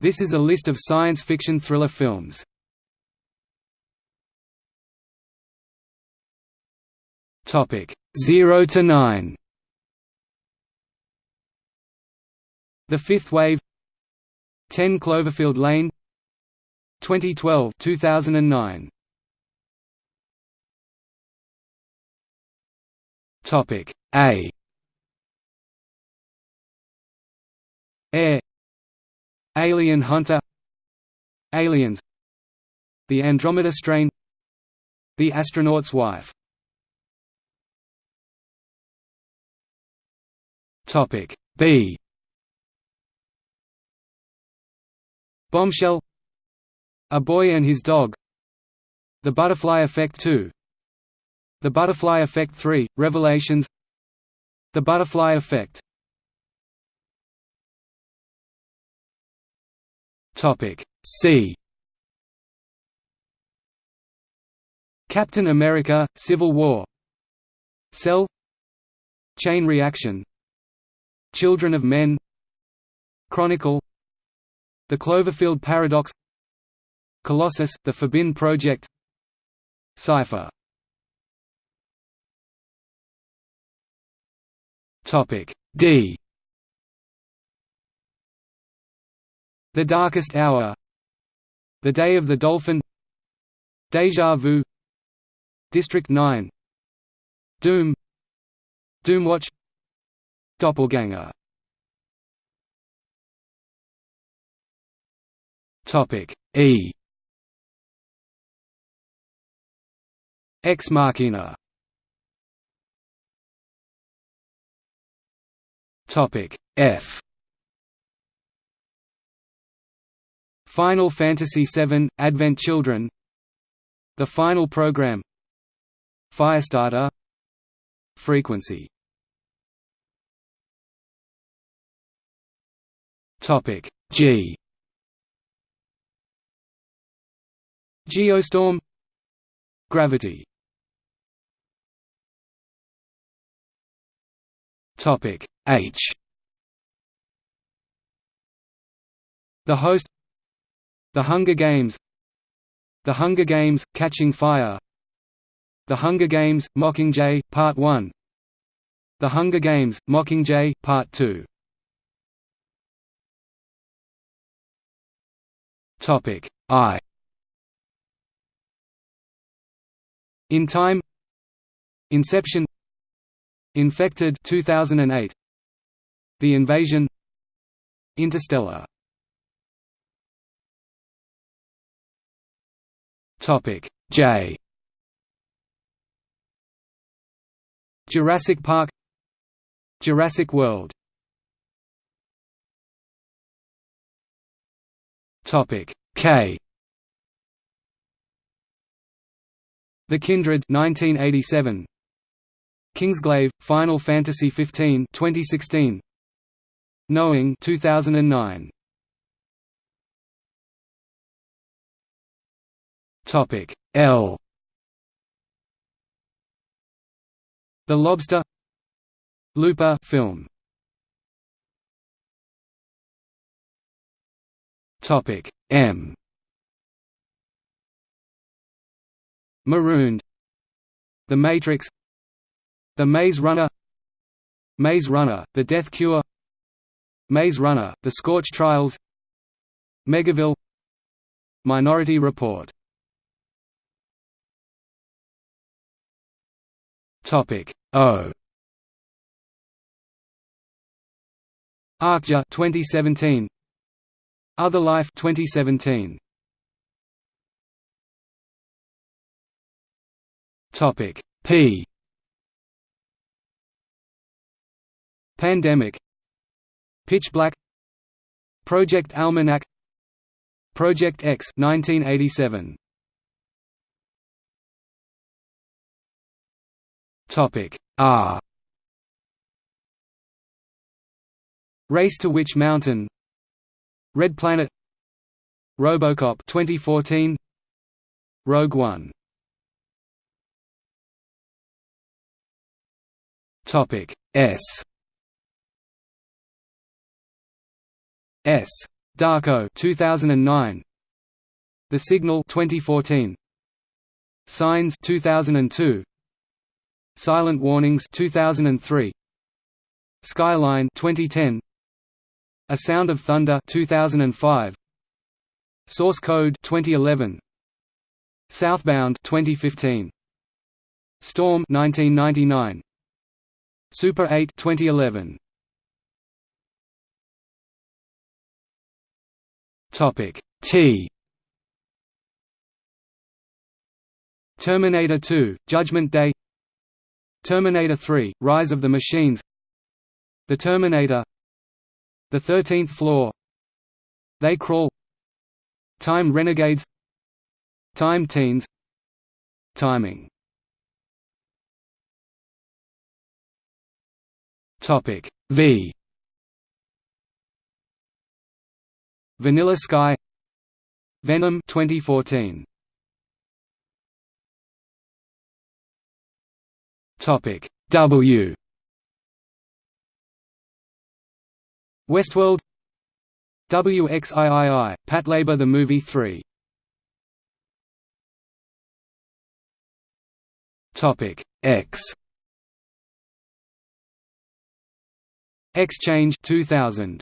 This is a list of science fiction thriller films. Topic 0 to 9. The Fifth Wave. 10 Cloverfield Lane. 2012 2009 Topic A. Air Alien Hunter Aliens The Andromeda Strain The Astronaut's Wife. Topic B. Bombshell A Boy and His Dog The Butterfly Effect 2 The Butterfly Effect 3 Revelations The Butterfly Effect Topic C. Captain America Civil War. Cell. Chain Reaction. Children of Men. Chronicle. The Cloverfield Paradox. Colossus The Forbin Project. Cypher Topic D The Darkest Hour. The Day of the Dolphin. Deja Vu. District 9 Doom. Doomwatch. Doppelganger. Topic E. Ex Machina. Topic F Final Fantasy VII Advent Children. The Final Program. Firestarter. Frequency. G. Geostorm. Gravity. H. The Host The Hunger Games. The Hunger Games Catching Fire. The Hunger Games Mockingjay Part 1 The Hunger Games Mockingjay Part 2 Topic I. In Time. Inception. Infected 2008 The Invasion. Interstellar Topic J Jurassic Park Jurassic World Topic K. The Kindred 1987. Kingsglaive Final Fantasy XV 2016. Knowing 2009. Topic L. The Lobster Looper film. Topic M. Marooned. The Matrix. The Maze Runner. Maze Runner, The Death Cure. Maze Runner, The Scorch Trials. Megaville. Minority Report Topic. O. Okja 2017 other Life 2017. Topic. P. Pandemic. Pitch Black. Project Almanac. Project X 1987 Topic R. Race to Witch Mountain? Red Planet. RoboCop 2014 Rogue One. Topic S. S. Darko 2009 The Signal 2014 Signs 2002 Silent Warnings 2003 Skyline 2010 A Sound of Thunder 2005 Source Code 2011 Southbound 2015 Storm 1999 Super 8 2011 Topic T. Terminator 2 Judgment Day Terminator 3 Rise of the Machines. The Terminator. The Thirteenth Floor. They Crawl. Time Renegades. Time Teens. Timing. Topic V. Vanilla Sky. Venom 2014 Topic. W. Westworld. WXIII Patlabor the Movie 3 Topic. X. Xchange 2000